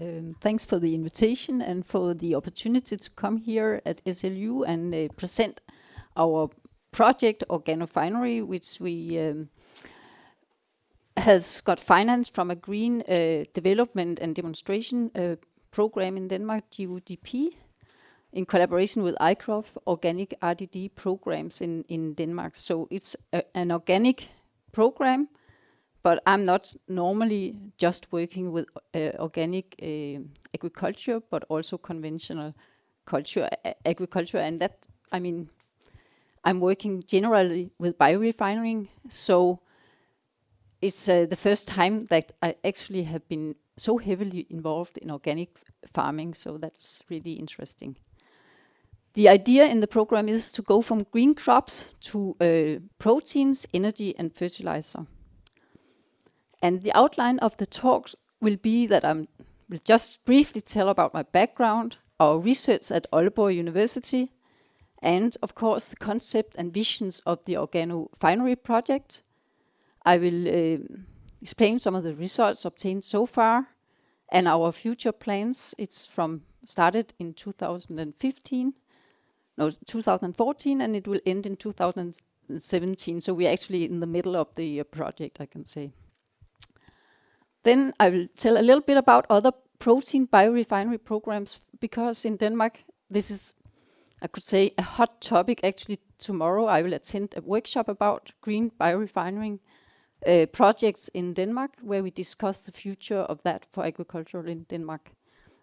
Um, thanks for the invitation and for the opportunity to come here at SLU and uh, present our project Organofinery, which we um, has got finance from a green uh, development and demonstration uh, program in Denmark, GUDP, in collaboration with ICROF, organic RDD programs in, in Denmark. So it's a, an organic program but I'm not normally just working with uh, organic uh, agriculture, but also conventional culture, agriculture. And that, I mean, I'm working generally with biorefining. So it's uh, the first time that I actually have been so heavily involved in organic farming. So that's really interesting. The idea in the program is to go from green crops to uh, proteins, energy, and fertilizer. And the outline of the talk will be that I will just briefly tell about my background, our research at Aalborg University, and of course the concept and visions of the Organofinery project. I will uh, explain some of the results obtained so far and our future plans. It's from started in 2015, no, 2014, and it will end in 2017. So we're actually in the middle of the uh, project, I can say. Then I will tell a little bit about other protein biorefinery programs because in Denmark, this is, I could say, a hot topic. Actually, tomorrow I will attend a workshop about green biorefining uh, projects in Denmark where we discuss the future of that for agriculture in Denmark.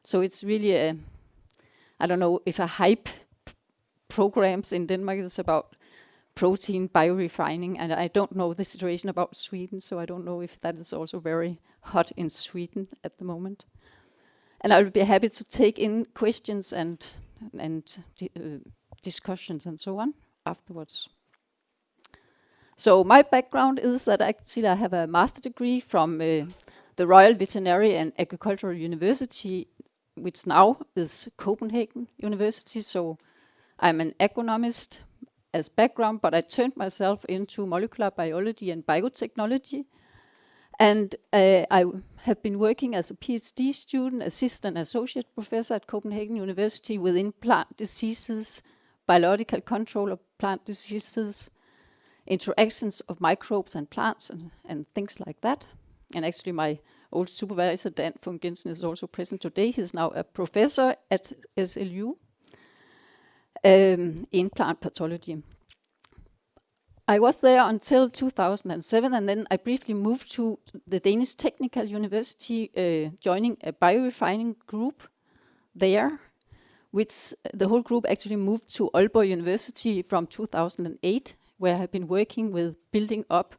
So it's really a, I don't know if a hype programs in Denmark is about protein biorefining and I don't know the situation about Sweden so I don't know if that is also very hot in Sweden at the moment. And I will be happy to take in questions and, and uh, discussions and so on afterwards. So my background is that actually I have a master degree from uh, the Royal Veterinary and Agricultural University, which now is Copenhagen University. So I'm an agronomist as background, but I turned myself into molecular biology and biotechnology and uh, I have been working as a PhD student, assistant associate professor at Copenhagen University within plant diseases, biological control of plant diseases, interactions of microbes and plants and, and things like that. And actually my old supervisor, Dan Funck Jensen, is also present today. He's now a professor at SLU um, in plant pathology. I was there until 2007, and then I briefly moved to the Danish Technical University, uh, joining a biorefining group there, which the whole group actually moved to Aalborg University from 2008, where I've been working with building up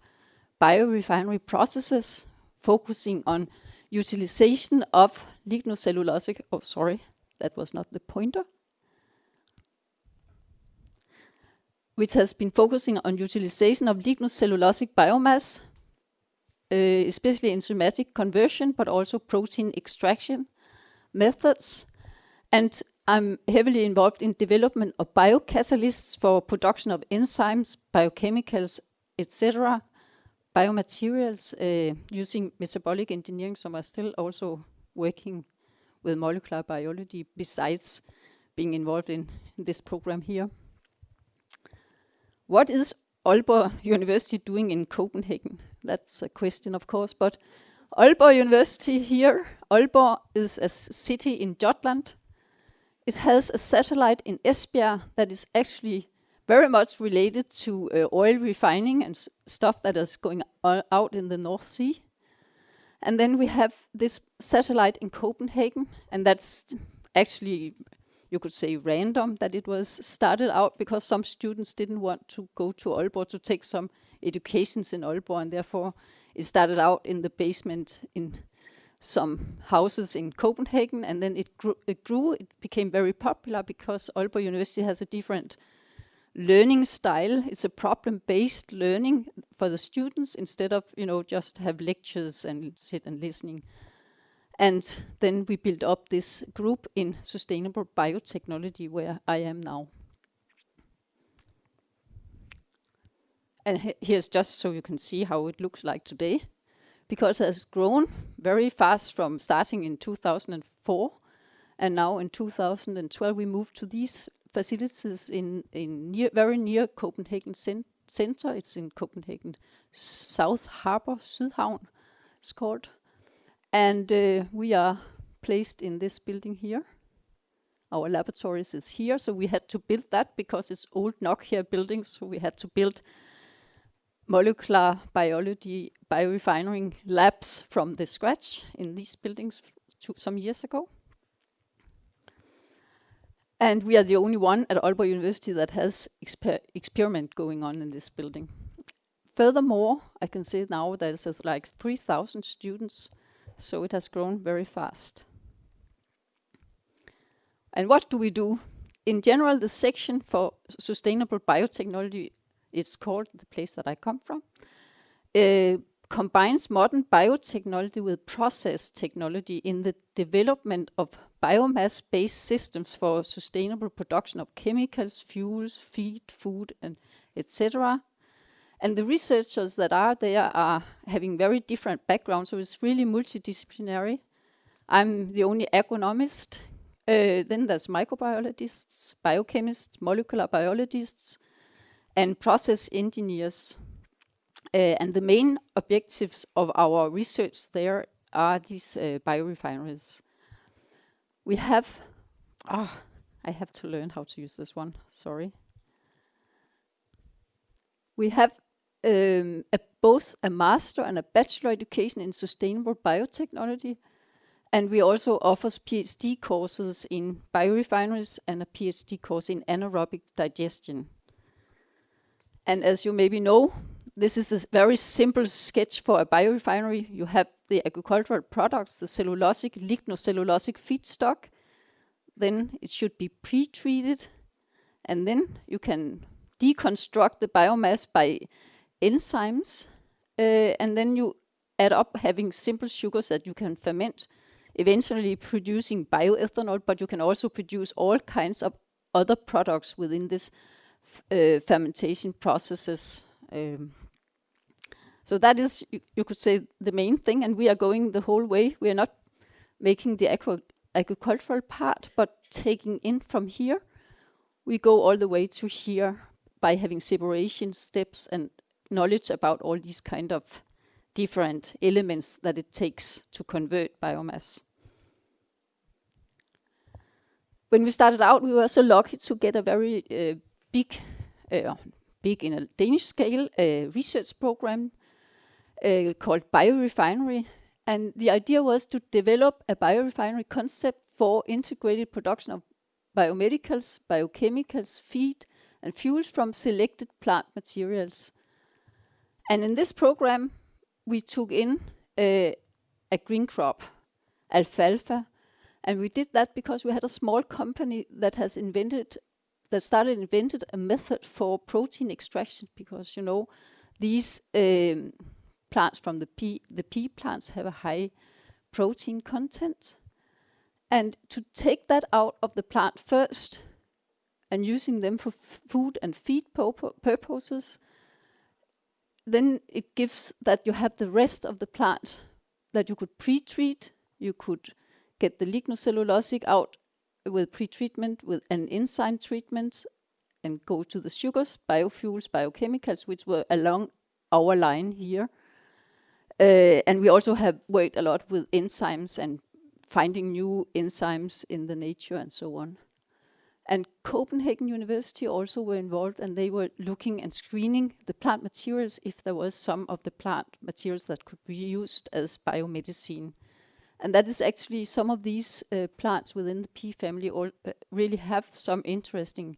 biorefinery processes, focusing on utilization of lignocellulosic, oh sorry, that was not the pointer, which has been focusing on utilization of lignocellulosic biomass, uh, especially enzymatic conversion, but also protein extraction methods. And I'm heavily involved in development of biocatalysts for production of enzymes, biochemicals, etc., biomaterials uh, using metabolic engineering, so I'm still also working with molecular biology besides being involved in, in this program here. What is Aalborg University doing in Copenhagen? That's a question, of course, but Aalborg University here, Aalborg is a city in Jutland. It has a satellite in Esbjerg that is actually very much related to uh, oil refining and stuff that is going out in the North Sea. And then we have this satellite in Copenhagen, and that's actually you could say random that it was started out because some students didn't want to go to Aalborg to take some educations in Aalborg and therefore it started out in the basement in some houses in Copenhagen and then it grew, it grew, it became very popular because Aalborg University has a different learning style. It's a problem-based learning for the students instead of, you know, just have lectures and sit and listening. And then we built up this group in sustainable biotechnology where I am now. And he here's just so you can see how it looks like today. because it has grown very fast from starting in 2004 and now in 2012 we moved to these facilities in, in near, very near Copenhagen center. It's in Copenhagen South Harbor, Sydhavn it's called. And uh, we are placed in this building here. Our laboratories is here, so we had to build that because it's old Nokia buildings, so we had to build molecular biology biorefining labs from the scratch in these buildings some years ago. And we are the only one at Aalborg University that has exper experiment going on in this building. Furthermore, I can say now there's like 3,000 students, so it has grown very fast. And what do we do? In general, the section for sustainable biotechnology, it's called the place that I come from, uh, combines modern biotechnology with process technology in the development of biomass-based systems for sustainable production of chemicals, fuels, feed, food, and etc. And the researchers that are there are having very different backgrounds, so it's really multidisciplinary. I'm the only agronomist. Uh, then there's microbiologists, biochemists, molecular biologists, and process engineers. Uh, and the main objectives of our research there are these uh, biorefineries. We have, ah, oh, I have to learn how to use this one, sorry. We have um, a, both a master and a bachelor education in sustainable biotechnology. And we also offer PhD courses in biorefineries and a PhD course in anaerobic digestion. And as you maybe know, this is a very simple sketch for a biorefinery. You have the agricultural products, the cellulosic, lignocellulosic feedstock. Then it should be pre-treated. And then you can deconstruct the biomass by enzymes, uh, and then you add up having simple sugars that you can ferment, eventually producing bioethanol, but you can also produce all kinds of other products within this uh, fermentation processes. Um, so that is, you, you, could say, the main thing, and we are going the whole way. We are not making the agro agricultural part, but taking in from here, we go all the way to here by having separation steps and knowledge about all these kind of different elements that it takes to convert biomass. When we started out, we were so lucky to get a very uh, big, uh, big in a Danish scale, uh, research program uh, called Biorefinery. And the idea was to develop a biorefinery concept for integrated production of biomedicals, biochemicals, feed, and fuels from selected plant materials. And in this program, we took in uh, a green crop, alfalfa, and we did that because we had a small company that has invented, that started invented a method for protein extraction because, you know, these um, plants from the pea, the pea plants have a high protein content. And to take that out of the plant first and using them for food and feed purposes, then it gives that you have the rest of the plant that you could pre-treat, you could get the lignocellulosic out with pre-treatment, with an enzyme treatment, and go to the sugars, biofuels, biochemicals, which were along our line here. Uh, and we also have worked a lot with enzymes and finding new enzymes in the nature and so on. And Copenhagen University also were involved and they were looking and screening the plant materials if there was some of the plant materials that could be used as biomedicine. And that is actually some of these uh, plants within the pea family all, uh, really have some interesting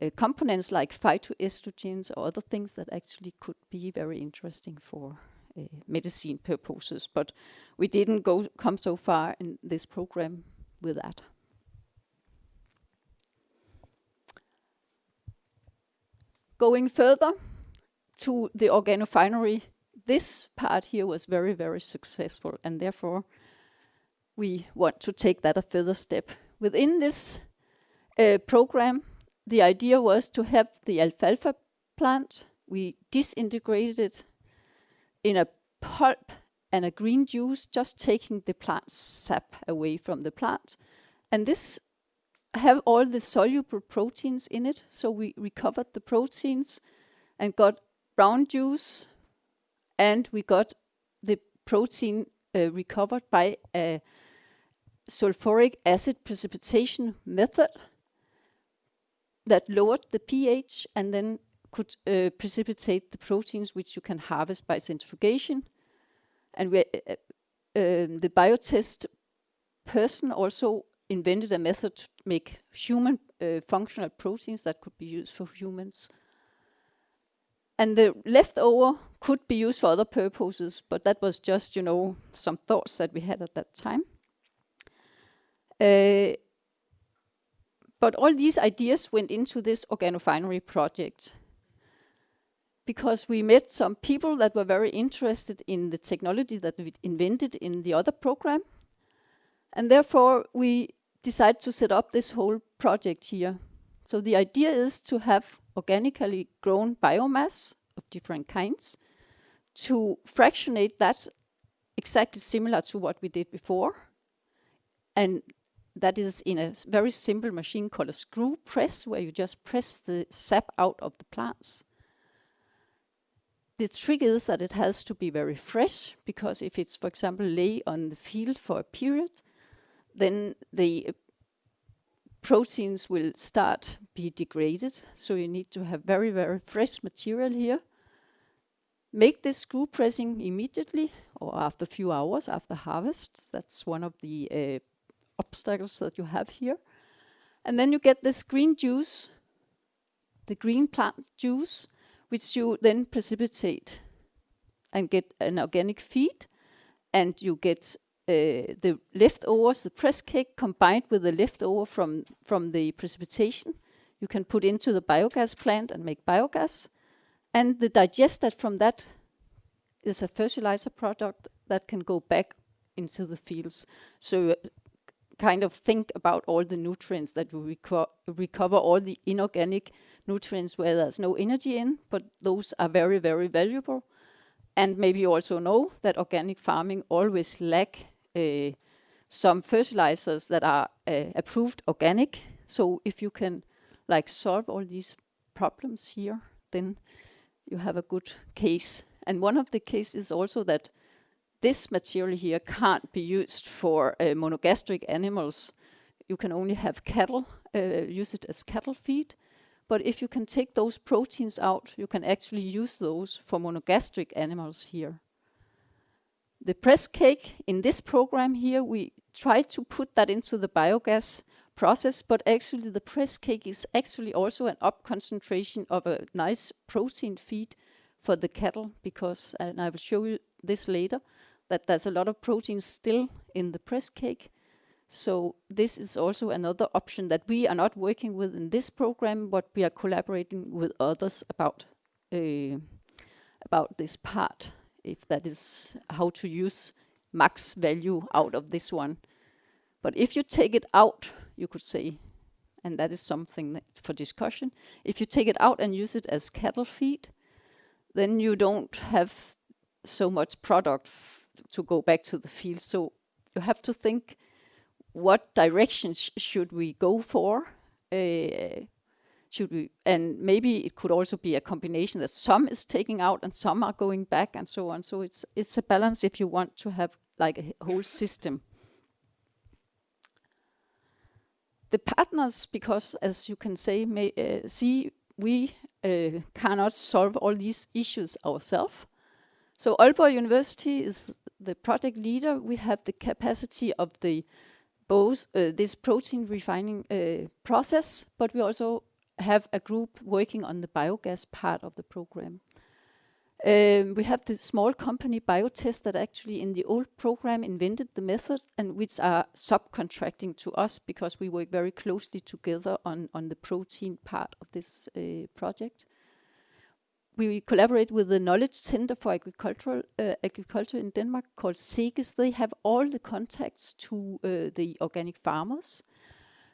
uh, components like phytoestrogens or other things that actually could be very interesting for uh, medicine purposes. But we didn't go come so far in this program with that. Going further to the organofinery, this part here was very, very successful, and therefore we want to take that a further step. Within this uh, program, the idea was to have the alfalfa plant. We disintegrated it in a pulp and a green juice, just taking the plant sap away from the plant. And this have all the soluble proteins in it. So we recovered the proteins and got brown juice and we got the protein uh, recovered by a sulfuric acid precipitation method that lowered the pH and then could uh, precipitate the proteins which you can harvest by centrifugation. And we, uh, um, the biotest person also invented a method to make human uh, functional proteins that could be used for humans. And the leftover could be used for other purposes, but that was just, you know, some thoughts that we had at that time. Uh, but all these ideas went into this organofinery project because we met some people that were very interested in the technology that we invented in the other program. And therefore, we decided to set up this whole project here. So the idea is to have organically grown biomass of different kinds, to fractionate that exactly similar to what we did before. And that is in a very simple machine called a screw press, where you just press the sap out of the plants. The trick is that it has to be very fresh, because if it's, for example, lay on the field for a period, then the proteins will start be degraded. So you need to have very, very fresh material here. Make this screw pressing immediately or after a few hours after harvest. That's one of the uh, obstacles that you have here. And then you get this green juice, the green plant juice, which you then precipitate and get an organic feed. And you get uh, the leftovers, the press cake combined with the leftover from, from the precipitation, you can put into the biogas plant and make biogas. And the digester from that is a fertilizer product that can go back into the fields. So kind of think about all the nutrients that we reco recover, all the inorganic nutrients where there's no energy in, but those are very, very valuable. And maybe you also know that organic farming always lack uh, some fertilizers that are uh, approved organic. So if you can like solve all these problems here, then you have a good case. And one of the cases is also that this material here can't be used for uh, monogastric animals. You can only have cattle, uh, use it as cattle feed. But if you can take those proteins out, you can actually use those for monogastric animals here. The press cake in this program here, we try to put that into the biogas process, but actually the press cake is actually also an up concentration of a nice protein feed for the cattle because, and I will show you this later, that there's a lot of protein still in the press cake. So this is also another option that we are not working with in this program, but we are collaborating with others about uh, about this part, if that is how to use max value out of this one. But if you take it out, you could say, and that is something for discussion, if you take it out and use it as cattle feed, then you don't have so much product to go back to the field. So you have to think what direction sh should we go for? Uh, should we, and maybe it could also be a combination that some is taking out and some are going back and so on. So it's it's a balance if you want to have like a whole system. The partners, because as you can say, may, uh, see, we uh, cannot solve all these issues ourselves. So Aalborg University is the project leader. We have the capacity of the both uh, this protein refining uh, process, but we also have a group working on the biogas part of the program. Um, we have the small company Biotest that actually in the old program invented the method and which are subcontracting to us because we work very closely together on, on the protein part of this uh, project we collaborate with the Knowledge Center for Agricultural uh, Agriculture in Denmark called SEGES. They have all the contacts to uh, the organic farmers.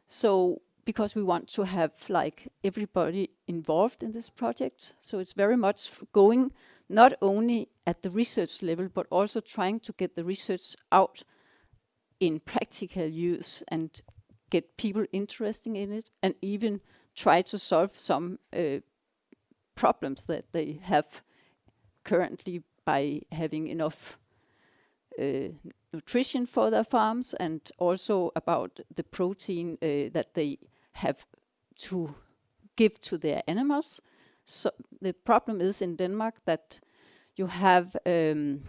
So because we want to have like everybody involved in this project. So it's very much going not only at the research level, but also trying to get the research out in practical use and get people interested in it and even try to solve some uh, problems that they have currently by having enough uh, nutrition for their farms and also about the protein uh, that they have to give to their animals. So the problem is in Denmark that you have um,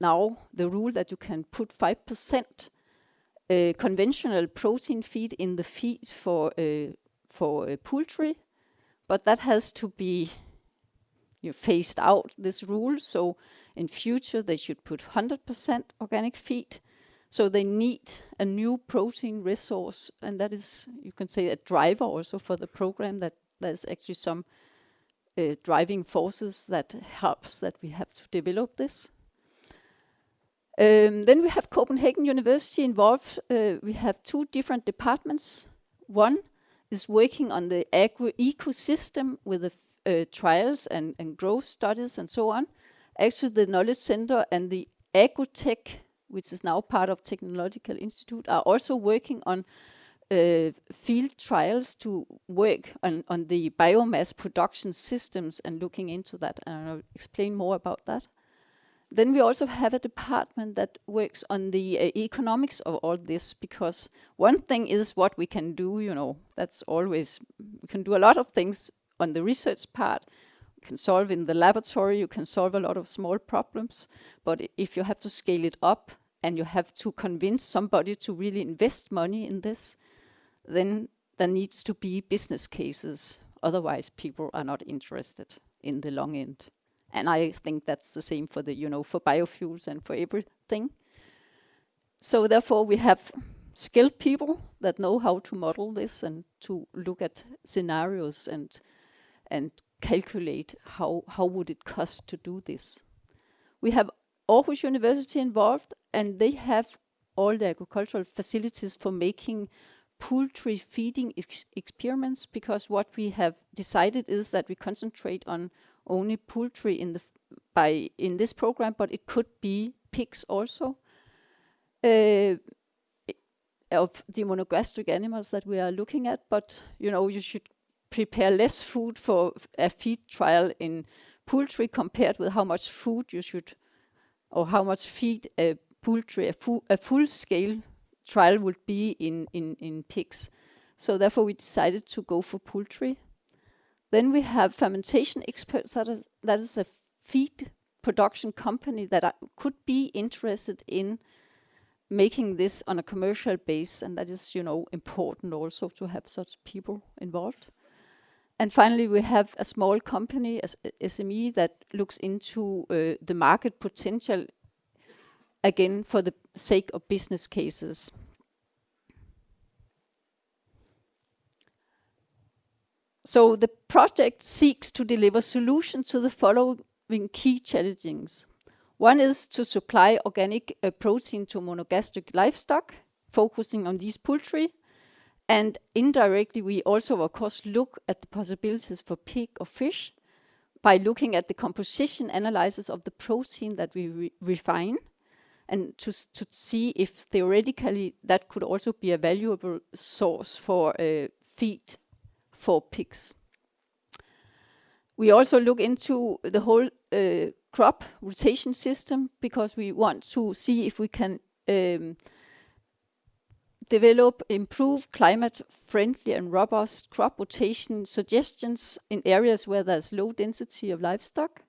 now the rule that you can put 5% uh, conventional protein feed in the feed for uh, for uh, poultry, but that has to be you phased out this rule. So in future they should put 100% organic feed. So they need a new protein resource, and that is you can say a driver also for the program. That there's actually some uh, driving forces that helps that we have to develop this. Um, then we have Copenhagen University involved. Uh, we have two different departments. One is working on the agro ecosystem with the uh, trials and, and growth studies and so on. Actually, the Knowledge Center and the Agrotech, which is now part of Technological Institute, are also working on uh, field trials to work on, on the biomass production systems and looking into that. And I'll explain more about that. Then we also have a department that works on the uh, economics of all this because one thing is what we can do, you know, that's always, we can do a lot of things on the research part. Can solve in the laboratory, you can solve a lot of small problems, but if you have to scale it up and you have to convince somebody to really invest money in this, then there needs to be business cases. Otherwise, people are not interested in the long end. And I think that's the same for the, you know, for biofuels and for everything. So therefore we have skilled people that know how to model this and to look at scenarios and and calculate how how would it cost to do this. We have Aarhus University involved and they have all the agricultural facilities for making poultry feeding ex experiments because what we have decided is that we concentrate on only poultry in the by in this program, but it could be pigs also. Uh, of the monogastric animals that we are looking at, but you know you should prepare less food for a feed trial in poultry compared with how much food you should or how much feed a poultry a, fu a full scale trial would be in in in pigs. So therefore we decided to go for poultry. Then we have fermentation experts, that is, that is a feed production company that are, could be interested in making this on a commercial base, and that is, you know, important also to have such people involved. And finally, we have a small company, as SME, that looks into uh, the market potential, again, for the sake of business cases. So the project seeks to deliver solutions to the following key challenges. One is to supply organic uh, protein to monogastric livestock, focusing on these poultry. And indirectly, we also, of course, look at the possibilities for pig or fish by looking at the composition analysis of the protein that we re refine and to, to see if theoretically that could also be a valuable source for uh, feed for pigs. We also look into the whole uh, crop rotation system because we want to see if we can um, develop improved climate friendly and robust crop rotation suggestions in areas where there's low density of livestock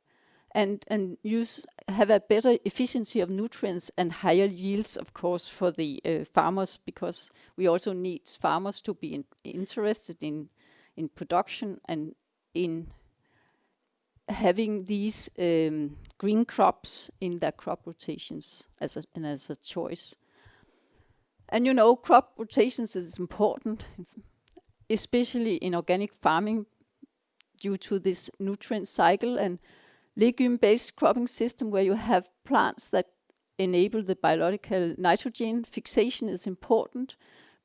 and and use have a better efficiency of nutrients and higher yields of course for the uh, farmers because we also need farmers to be in, interested in in production and in having these um, green crops in their crop rotations as a, and as a choice. And you know, crop rotations is important, especially in organic farming due to this nutrient cycle and legume-based cropping system where you have plants that enable the biological nitrogen fixation is important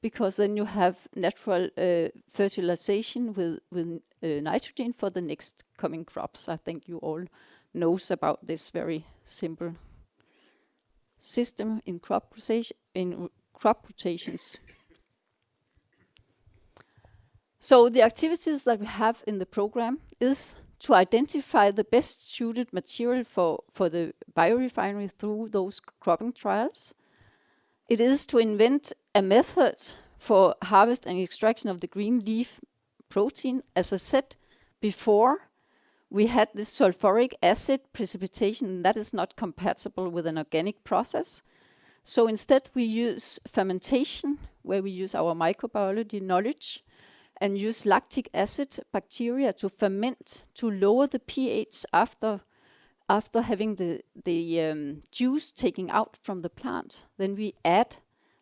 because then you have natural uh, fertilization with, with uh, nitrogen for the next coming crops. I think you all knows about this very simple system in crop rotation in crop rotations. So the activities that we have in the program is to identify the best suited material for, for the biorefinery through those cropping trials. It is to invent a method for harvest and extraction of the green leaf protein. As I said before, we had this sulfuric acid precipitation that is not compatible with an organic process. So instead we use fermentation, where we use our microbiology knowledge and use lactic acid bacteria to ferment to lower the pH after after having the the um, juice taken out from the plant. Then we add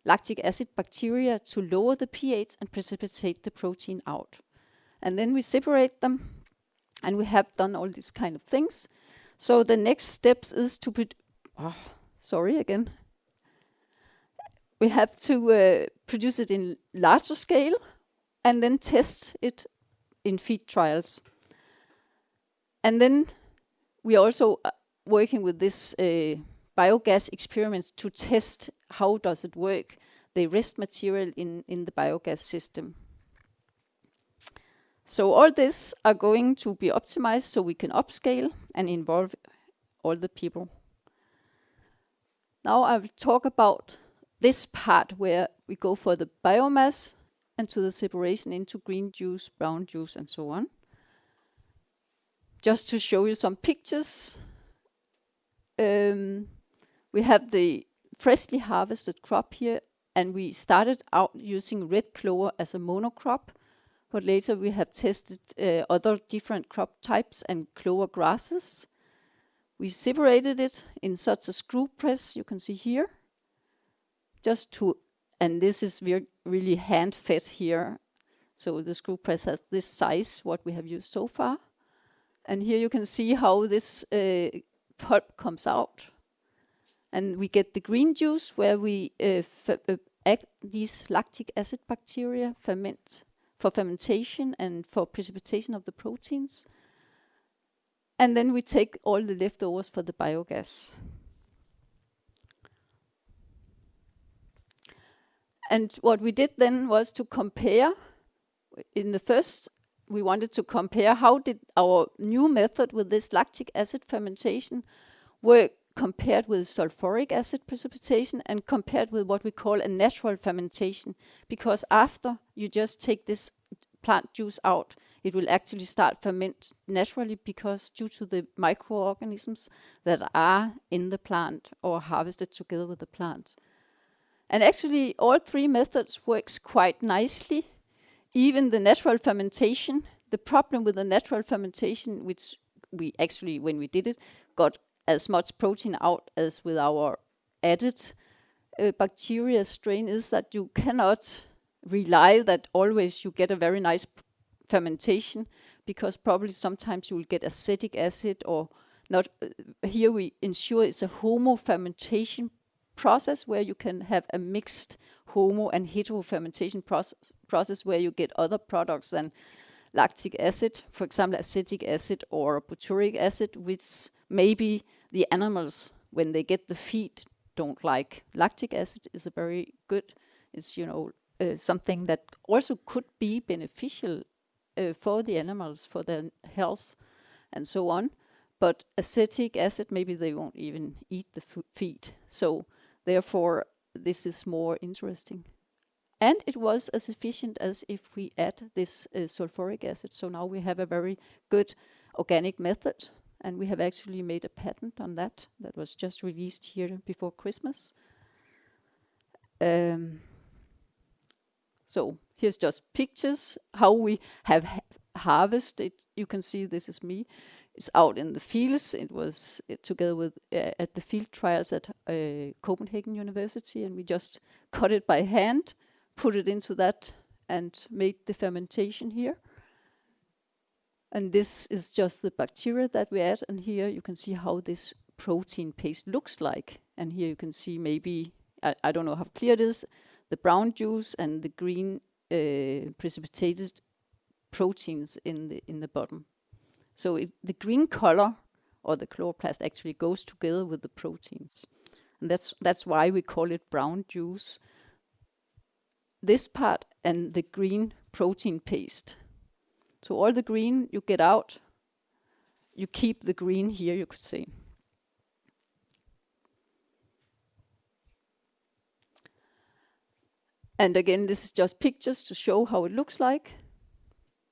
lactic acid bacteria to lower the pH and precipitate the protein out. And then we separate them and we have done all these kind of things. So the next steps is to put, oh, sorry again. We have to uh, produce it in larger scale and then test it in feed trials. And then we are also uh, working with this uh, biogas experiments to test how does it work, the rest material in, in the biogas system. So all this are going to be optimized so we can upscale and involve all the people. Now I will talk about this part where we go for the biomass and to the separation into green juice, brown juice, and so on. Just to show you some pictures. Um, we have the freshly harvested crop here, and we started out using red clover as a monocrop, but later we have tested uh, other different crop types and clover grasses. We separated it in such a screw press you can see here, just to and this is really hand fed here. So the screw press has this size, what we have used so far. And here you can see how this uh, pulp comes out. And we get the green juice where we uh, uh, these lactic acid bacteria ferment for fermentation and for precipitation of the proteins. And then we take all the leftovers for the biogas. And what we did then was to compare. In the first, we wanted to compare how did our new method with this lactic acid fermentation work compared with sulfuric acid precipitation and compared with what we call a natural fermentation. Because after you just take this plant juice out, it will actually start ferment naturally because due to the microorganisms that are in the plant or harvested together with the plant. And actually, all three methods works quite nicely. Even the natural fermentation, the problem with the natural fermentation, which we actually, when we did it, got as much protein out as with our added uh, bacteria strain is that you cannot rely that always you get a very nice fermentation because probably sometimes you will get acetic acid or not. Uh, here we ensure it's a homo fermentation process where you can have a mixed homo and hetero fermentation process, process where you get other products than lactic acid, for example, acetic acid or butyric acid, which maybe the animals, when they get the feed, don't like. Lactic acid is a very good, is, you know, uh, something that also could be beneficial uh, for the animals, for their health, and so on. But acetic acid, maybe they won't even eat the feed. So Therefore, this is more interesting. And it was as efficient as if we add this uh, sulfuric acid. So now we have a very good organic method. And we have actually made a patent on that that was just released here before Christmas. Um, so here's just pictures, how we have ha harvested. You can see this is me is out in the fields. It was together with uh, at the field trials at uh, Copenhagen University, and we just cut it by hand, put it into that, and made the fermentation here. And this is just the bacteria that we add, and here you can see how this protein paste looks like. And here you can see maybe, I, I don't know how clear it is, the brown juice and the green uh, precipitated proteins in the in the bottom. So the green color or the chloroplast actually goes together with the proteins. And that's, that's why we call it brown juice. This part and the green protein paste. So all the green you get out, you keep the green here, you could say. And again, this is just pictures to show how it looks like.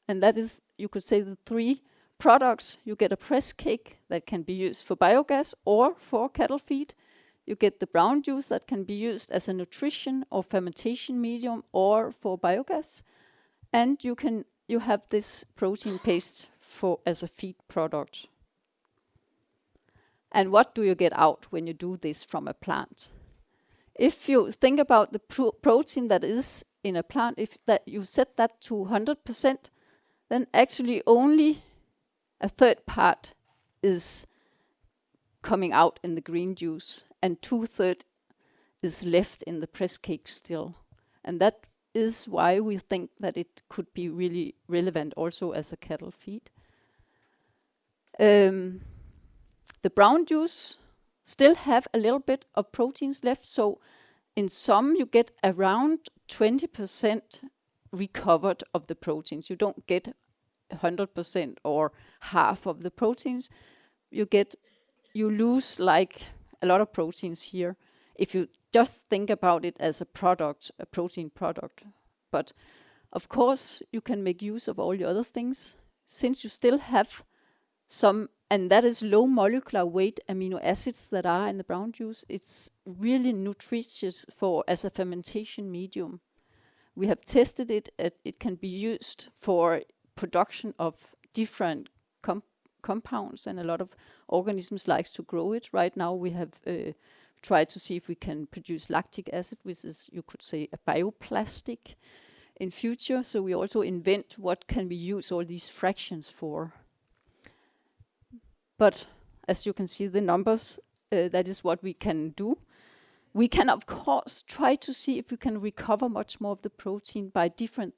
And that is, you could say, the three products. You get a press cake that can be used for biogas or for cattle feed. You get the brown juice that can be used as a nutrition or fermentation medium or for biogas. And you can you have this protein paste for as a feed product. And what do you get out when you do this from a plant? If you think about the pro protein that is in a plant, if that you set that to 100%, then actually only a third part is coming out in the green juice and two-thirds is left in the press cake still. And that is why we think that it could be really relevant also as a cattle feed. Um, the brown juice still have a little bit of proteins left, so in some you get around 20% recovered of the proteins. You don't get 100% or half of the proteins. You get, you lose like a lot of proteins here if you just think about it as a product, a protein product. But of course, you can make use of all the other things since you still have some, and that is low molecular weight amino acids that are in the brown juice. It's really nutritious for as a fermentation medium. We have tested it. it can be used for production of different com compounds, and a lot of organisms likes to grow it. Right now, we have uh, tried to see if we can produce lactic acid, which is, you could say, a bioplastic in future. So we also invent what can we use all these fractions for. But as you can see, the numbers, uh, that is what we can do. We can, of course, try to see if we can recover much more of the protein by different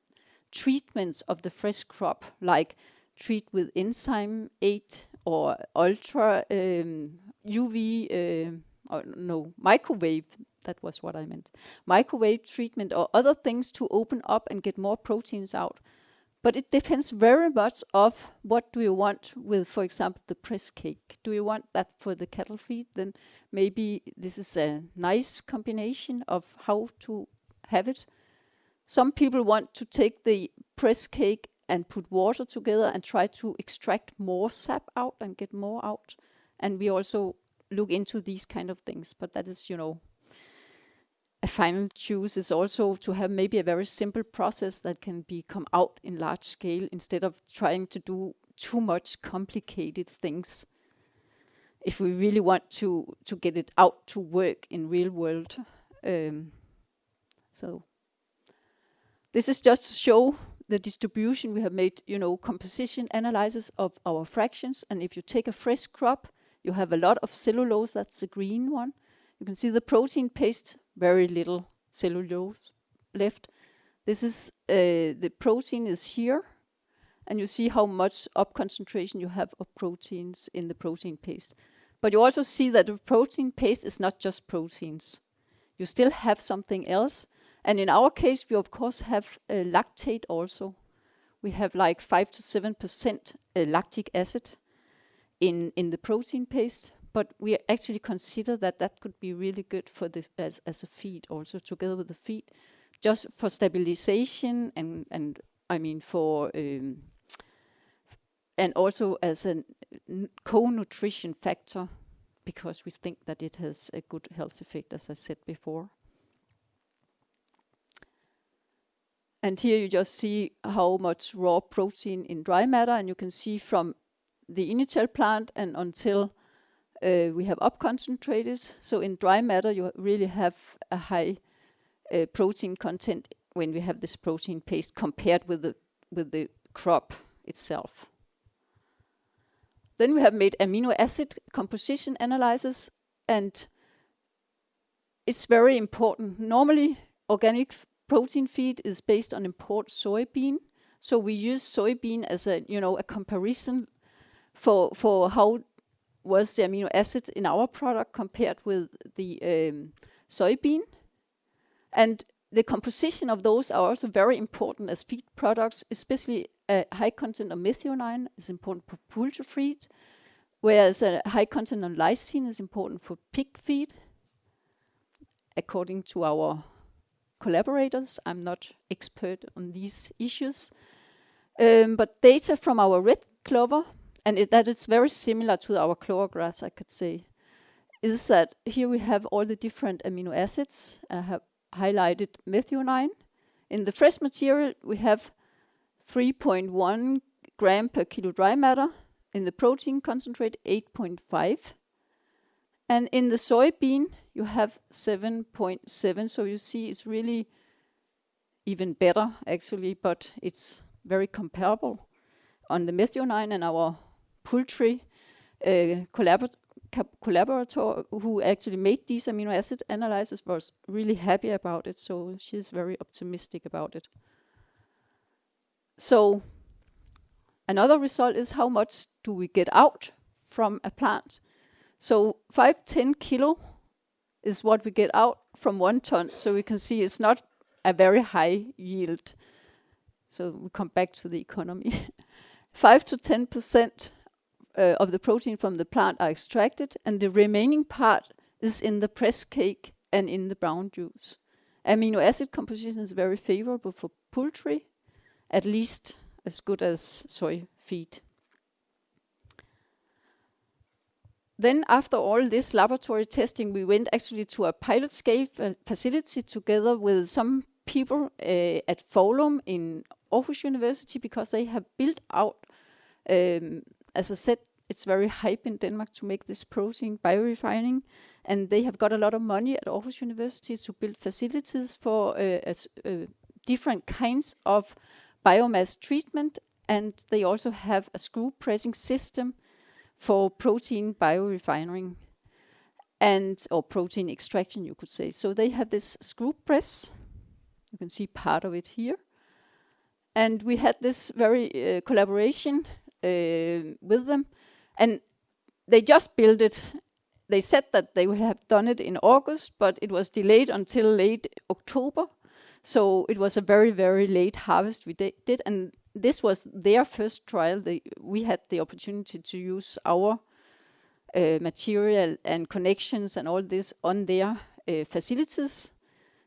treatments of the fresh crop, like treat with enzyme 8 or ultra um, UV, uh, or no, microwave, that was what I meant, microwave treatment or other things to open up and get more proteins out. But it depends very much of what do you want with, for example, the press cake. Do you want that for the cattle feed? Then maybe this is a nice combination of how to have it. Some people want to take the press cake and put water together and try to extract more sap out and get more out. And we also look into these kind of things, but that is, you know, a final choice is also to have maybe a very simple process that can be come out in large scale instead of trying to do too much complicated things. If we really want to to get it out to work in real world, um, so this is just to show the distribution. We have made, you know, composition analysis of our fractions, and if you take a fresh crop, you have a lot of cellulose. That's the green one. You can see the protein paste very little cellulose left. This is, uh, the protein is here, and you see how much up concentration you have of proteins in the protein paste. But you also see that the protein paste is not just proteins. You still have something else. And in our case, we of course have uh, lactate also. We have like 5 to 7% uh, lactic acid in, in the protein paste but we actually consider that that could be really good for the as, as a feed also together with the feed just for stabilization and and I mean for um, and also as a co-nutrition factor because we think that it has a good health effect as I said before. And here you just see how much raw protein in dry matter and you can see from the initial plant and until uh, we have up concentrated. So in dry matter, you really have a high uh, protein content when we have this protein paste compared with the with the crop itself. Then we have made amino acid composition analysis, and it's very important. Normally, organic protein feed is based on import soybean, so we use soybean as a you know a comparison for for how was the amino acid in our product compared with the um, soybean. And the composition of those are also very important as feed products, especially a high content of methionine is important for poultry feed, whereas a high content of lysine is important for pig feed, according to our collaborators. I'm not expert on these issues. Um, but data from our red clover, and it, that is very similar to our clover grass, I could say, is that here we have all the different amino acids. I have highlighted methionine. In the fresh material, we have 3.1 gram per kilo dry matter. In the protein concentrate, 8.5. And in the soybean, you have 7.7. So you see it's really even better, actually, but it's very comparable. On the methionine and our poultry uh, collaborator who actually made these amino acid analyses was really happy about it. So she's very optimistic about it. So another result is how much do we get out from a plant. So 5, 10 kilo is what we get out from one ton. So we can see it's not a very high yield. So we come back to the economy. 5 to 10% uh, of the protein from the plant are extracted, and the remaining part is in the press cake and in the brown juice. Amino acid composition is very favorable for poultry, at least as good as soy feed. Then after all this laboratory testing, we went actually to a pilot scale facility together with some people uh, at Foulum in Aarhus University because they have built out um, as I said, it's very hype in Denmark to make this protein biorefining, and they have got a lot of money at Aarhus University to build facilities for uh, as, uh, different kinds of biomass treatment, and they also have a screw pressing system for protein biorefining and or protein extraction, you could say. So they have this screw press. You can see part of it here. And we had this very uh, collaboration uh, with them. And they just built it. They said that they would have done it in August, but it was delayed until late October. So it was a very, very late harvest we did. And this was their first trial. They, we had the opportunity to use our uh, material and connections and all this on their uh, facilities.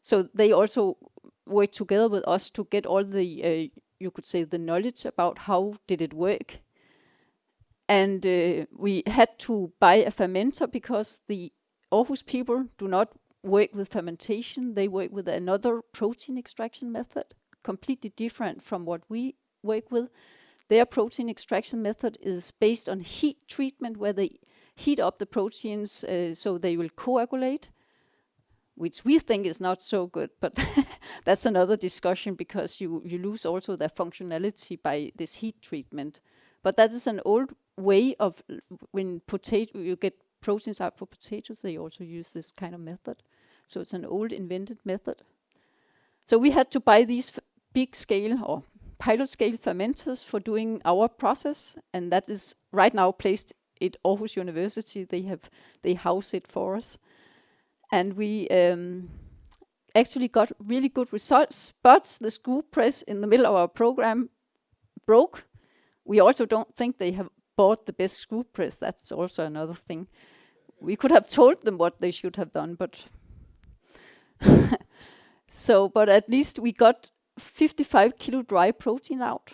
So they also worked together with us to get all the, uh, you could say, the knowledge about how did it work and uh, we had to buy a fermenter because the Aarhus people do not work with fermentation. They work with another protein extraction method, completely different from what we work with. Their protein extraction method is based on heat treatment where they heat up the proteins uh, so they will coagulate, which we think is not so good, but that's another discussion because you, you lose also their functionality by this heat treatment. But that is an old way of when potato you get proteins out for potatoes, they also use this kind of method. So it's an old invented method. So we had to buy these big scale or pilot scale fermenters for doing our process, and that is right now placed at Aarhus University. They have they house it for us, and we um, actually got really good results. But the screw press in the middle of our program broke. We also don't think they have bought the best screw press. That's also another thing. We could have told them what they should have done, but so, but at least we got 55 kilo dry protein out.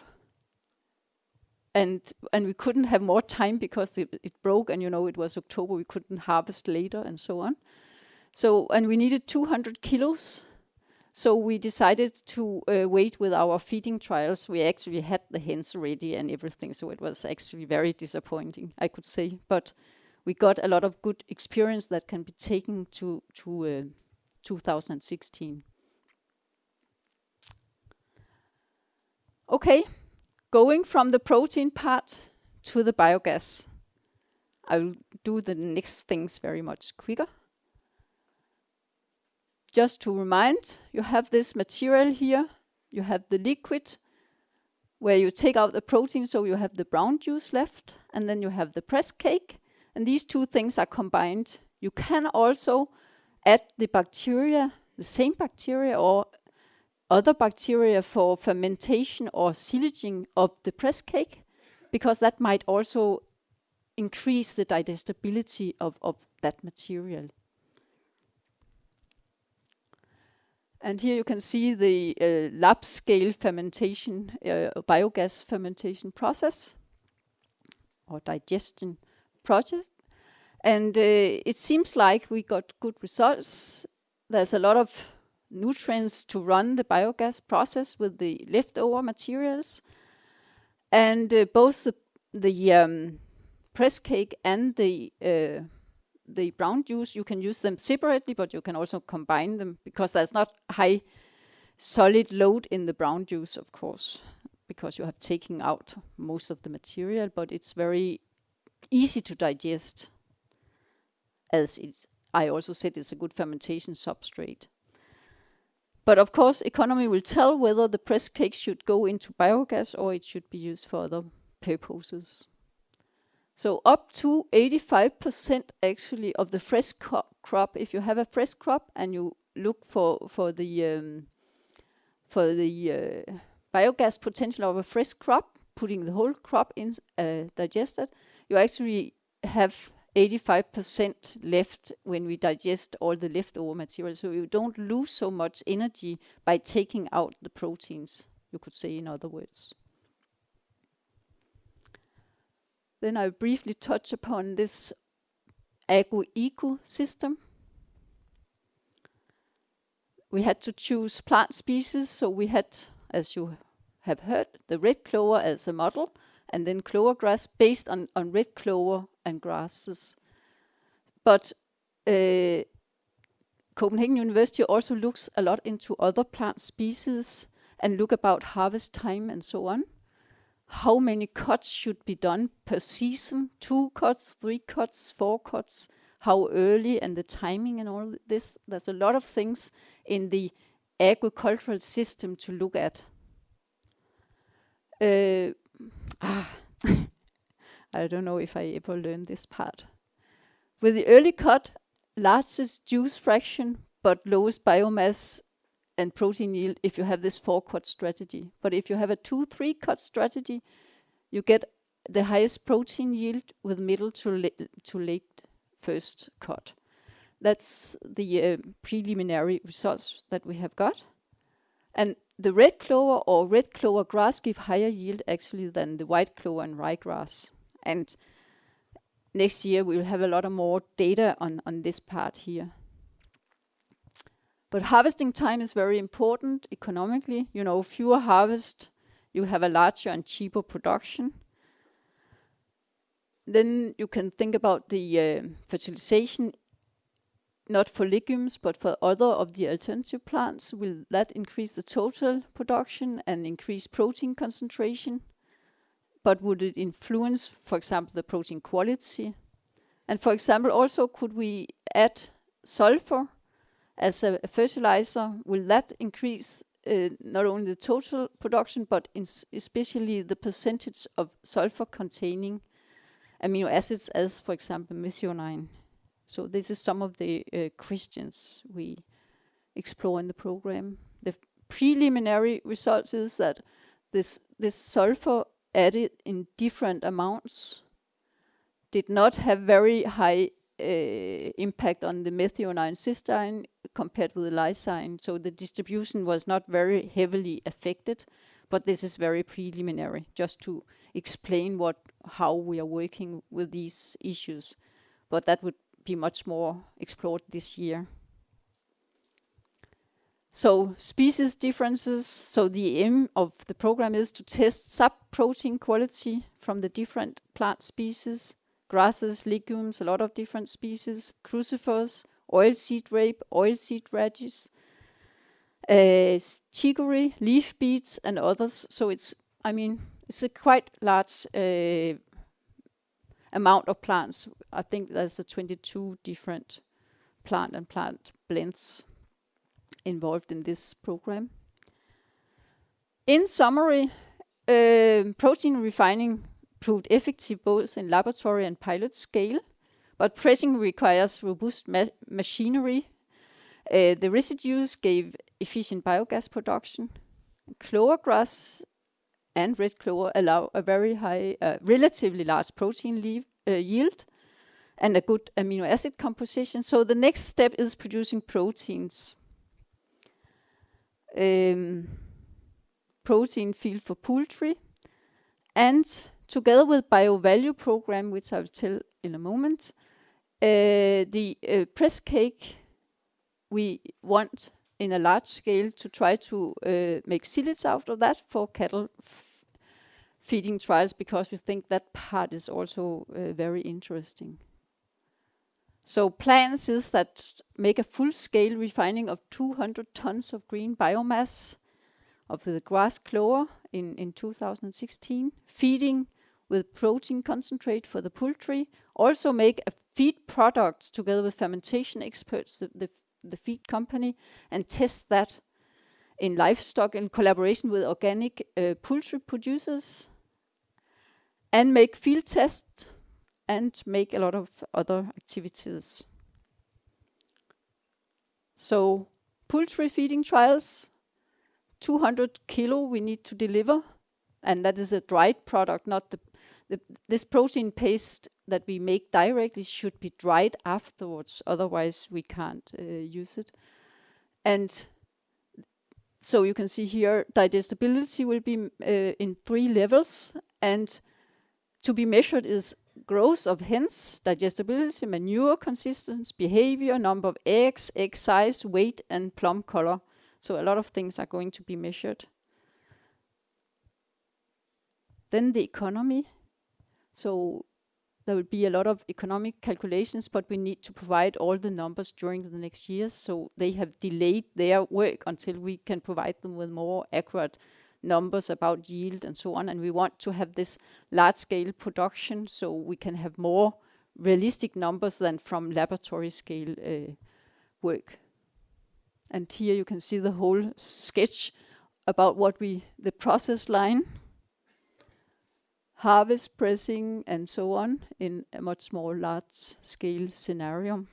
And and we couldn't have more time because it, it broke, and you know it was October. We couldn't harvest later, and so on. So and we needed 200 kilos so we decided to uh, wait with our feeding trials. We actually had the hens ready and everything, so it was actually very disappointing, I could say. But we got a lot of good experience that can be taken to, to uh, 2016. Okay, going from the protein part to the biogas. I will do the next things very much quicker just to remind, you have this material here. You have the liquid where you take out the protein, so you have the brown juice left, and then you have the press cake, and these two things are combined. You can also add the bacteria, the same bacteria or other bacteria for fermentation or silaging of the press cake, because that might also increase the digestibility of, of that material. And here you can see the uh, lab scale fermentation, uh, biogas fermentation process or digestion process. And uh, it seems like we got good results. There's a lot of nutrients to run the biogas process with the leftover materials. And uh, both the, the um, press cake and the uh, the brown juice, you can use them separately, but you can also combine them because there's not high solid load in the brown juice, of course, because you have taken out most of the material, but it's very easy to digest as it, I also said it's a good fermentation substrate. But of course, economy will tell whether the press cake should go into biogas or it should be used for other purposes. So up to 85% actually of the fresh crop, if you have a fresh crop and you look for, for the, um, for the uh, biogas potential of a fresh crop, putting the whole crop in uh, digested, you actually have 85% left when we digest all the leftover material. So you don't lose so much energy by taking out the proteins, you could say in other words. Then I'll briefly touch upon this agro-eco system. We had to choose plant species, so we had, as you have heard, the red clover as a model, and then clover grass based on, on red clover and grasses. But uh, Copenhagen University also looks a lot into other plant species and look about harvest time and so on how many cuts should be done per season, two cuts, three cuts, four cuts, how early and the timing and all this. There's a lot of things in the agricultural system to look at. Uh, ah, I don't know if I ever learned this part. With the early cut, largest juice fraction, but lowest biomass and protein yield if you have this four cut strategy. But if you have a two, three cut strategy, you get the highest protein yield with middle to, la to late first cut. That's the uh, preliminary results that we have got. And the red clover or red clover grass give higher yield actually than the white clover and ryegrass. And next year we'll have a lot of more data on, on this part here. But harvesting time is very important economically. You know, fewer harvest, you have a larger and cheaper production. Then you can think about the uh, fertilization, not for legumes, but for other of the alternative plants. Will that increase the total production and increase protein concentration? But would it influence, for example, the protein quality? And for example, also could we add sulfur as a fertilizer, will that increase uh, not only the total production, but especially the percentage of sulfur-containing amino acids, as for example methionine. So this is some of the uh, questions we explore in the program. The preliminary results is that this this sulfur added in different amounts did not have very high uh, impact on the methionine cysteine compared with the lysine. So the distribution was not very heavily affected, but this is very preliminary, just to explain what how we are working with these issues. But that would be much more explored this year. So species differences, so the aim of the program is to test sub-protein quality from the different plant species grasses, legumes, a lot of different species, crucifers, oilseed rape, oilseed radish, uh, chicory, leaf beets, and others. So it's, I mean, it's a quite large uh, amount of plants. I think there's a 22 different plant and plant blends involved in this program. In summary, uh, protein refining proved effective both in laboratory and pilot scale. but pressing requires robust ma machinery. Uh, the residues gave efficient biogas production. Clover grass and red clover allow a very high, uh, relatively large protein uh, yield and a good amino acid composition. So the next step is producing proteins. Um, protein field for poultry. And together with BioValue program, which I will tell in a moment, uh, the uh, press cake we want in a large scale to try to uh, make silage out of that for cattle feeding trials because we think that part is also uh, very interesting. So plans is that make a full-scale refining of 200 tons of green biomass of the grass clover in, in 2016, feeding with protein concentrate for the poultry, also make a feed product together with fermentation experts, the, the, the feed company, and test that in livestock in collaboration with organic uh, poultry producers, and make field tests and make a lot of other activities. So poultry feeding trials, 200 kilo we need to deliver, and that is a dried product, not the, the this protein paste that we make directly should be dried afterwards, otherwise we can't uh, use it. And so you can see here digestibility will be uh, in three levels and to be measured is growth of hens, digestibility, manure consistency, behavior, number of eggs, egg size, weight, and plum color. So a lot of things are going to be measured. Then the economy. So there will be a lot of economic calculations, but we need to provide all the numbers during the next years. So they have delayed their work until we can provide them with more accurate numbers about yield and so on. And we want to have this large scale production so we can have more realistic numbers than from laboratory scale uh, work. And here you can see the whole sketch about what we, the process line, harvest, pressing, and so on in a much more large scale scenario.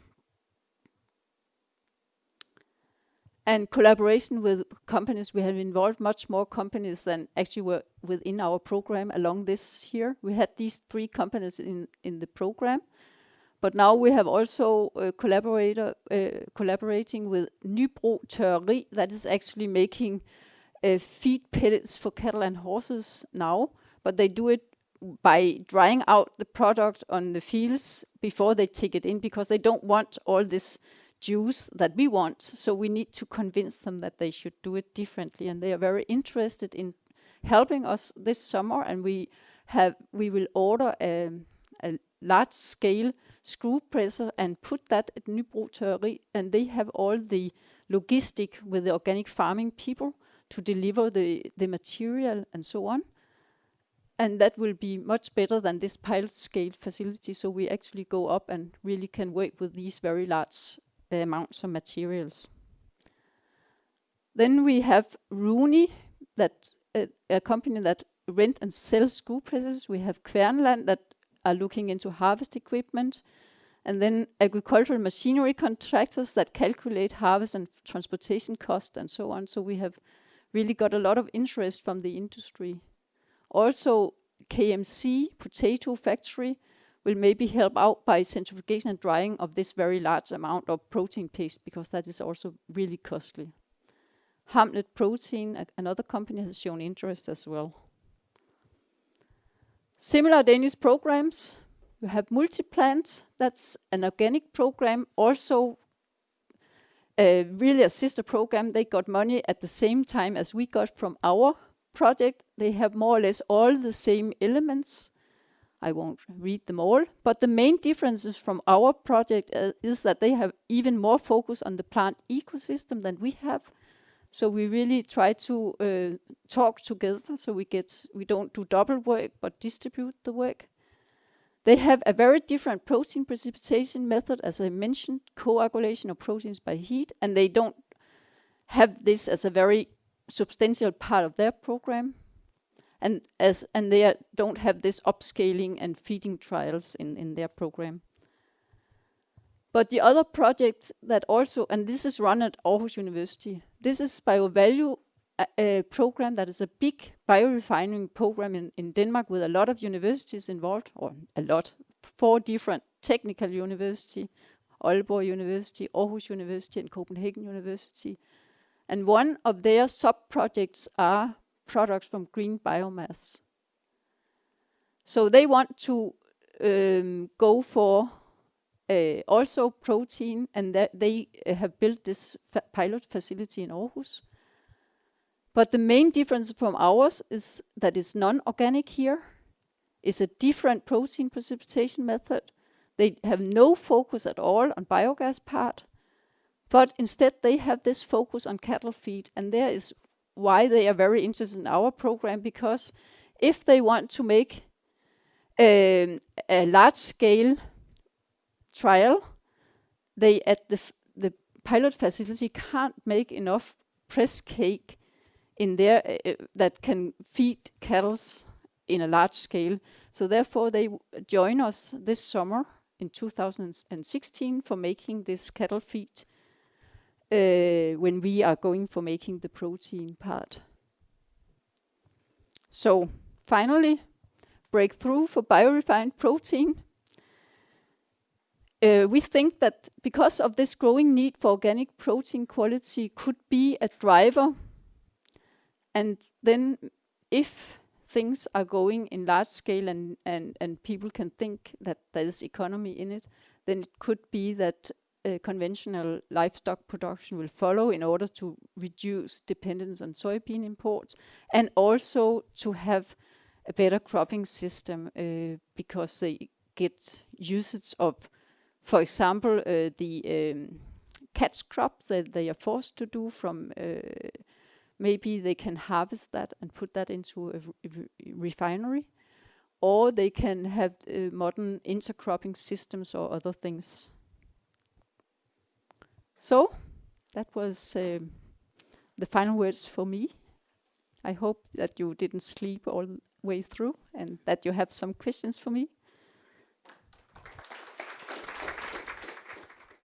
And collaboration with companies. We have involved much more companies than actually were within our program along this year. We had these three companies in, in the program, but now we have also uh, collaborator uh, collaborating with Nybro Tørreri that is actually making uh, feed pellets for cattle and horses now, but they do it by drying out the product on the fields before they take it in because they don't want all this juice that we want. So we need to convince them that they should do it differently. And they are very interested in helping us this summer. And we have we will order a, a large scale screw presser and put that at Nybro Tørreri. And they have all the logistic with the organic farming people to deliver the, the material and so on. And that will be much better than this pilot scale facility. So we actually go up and really can work with these very large amounts of materials. Then we have Rooney, that uh, a company that rent and sell screw presses. We have Kverneland that are looking into harvest equipment. And then agricultural machinery contractors that calculate harvest and transportation costs and so on. So we have really got a lot of interest from the industry. Also KMC, potato factory, will maybe help out by centrifugation and drying of this very large amount of protein paste because that is also really costly. Hamlet Protein, another company, has shown interest as well. Similar Danish programs. We have Multiplant, that's an organic program, also uh, really a sister program. They got money at the same time as we got from our project. They have more or less all the same elements. I won't read them all, but the main differences from our project uh, is that they have even more focus on the plant ecosystem than we have. So we really try to uh, talk together so we get we don't do double work but distribute the work. They have a very different protein precipitation method, as I mentioned, coagulation of proteins by heat, and they don't have this as a very substantial part of their program and as and they are, don't have this upscaling and feeding trials in in their program. But the other project that also, and this is run at Aarhus University, this is BioValue a, a program that is a big biorefining program in, in Denmark with a lot of universities involved, or a lot, four different technical university, Aalborg University, Aarhus University, and Copenhagen University. And one of their sub-projects are products from green biomass. So they want to um, go for uh, also protein, and they uh, have built this fa pilot facility in Aarhus. But the main difference from ours is that it's non-organic here. It's a different protein precipitation method. They have no focus at all on biogas part, but instead they have this focus on cattle feed, and there is why they are very interested in our program, because if they want to make um, a large-scale trial, they at the the pilot facility can't make enough press cake in there uh, that can feed cattle in a large scale. So therefore, they join us this summer in 2016 for making this cattle feed uh, when we are going for making the protein part. So finally, breakthrough for biorefined protein. Uh, we think that because of this growing need for organic protein quality could be a driver. And then if things are going in large scale and, and, and people can think that there is economy in it, then it could be that uh, conventional livestock production will follow in order to reduce dependence on soybean imports and also to have a better cropping system uh, because they get usage of, for example, uh, the um, catch crop that they are forced to do from uh, maybe they can harvest that and put that into a, re refinery or they can have uh, modern intercropping systems or other things. So that was uh, the final words for me. I hope that you didn't sleep all the way through and that you have some questions for me.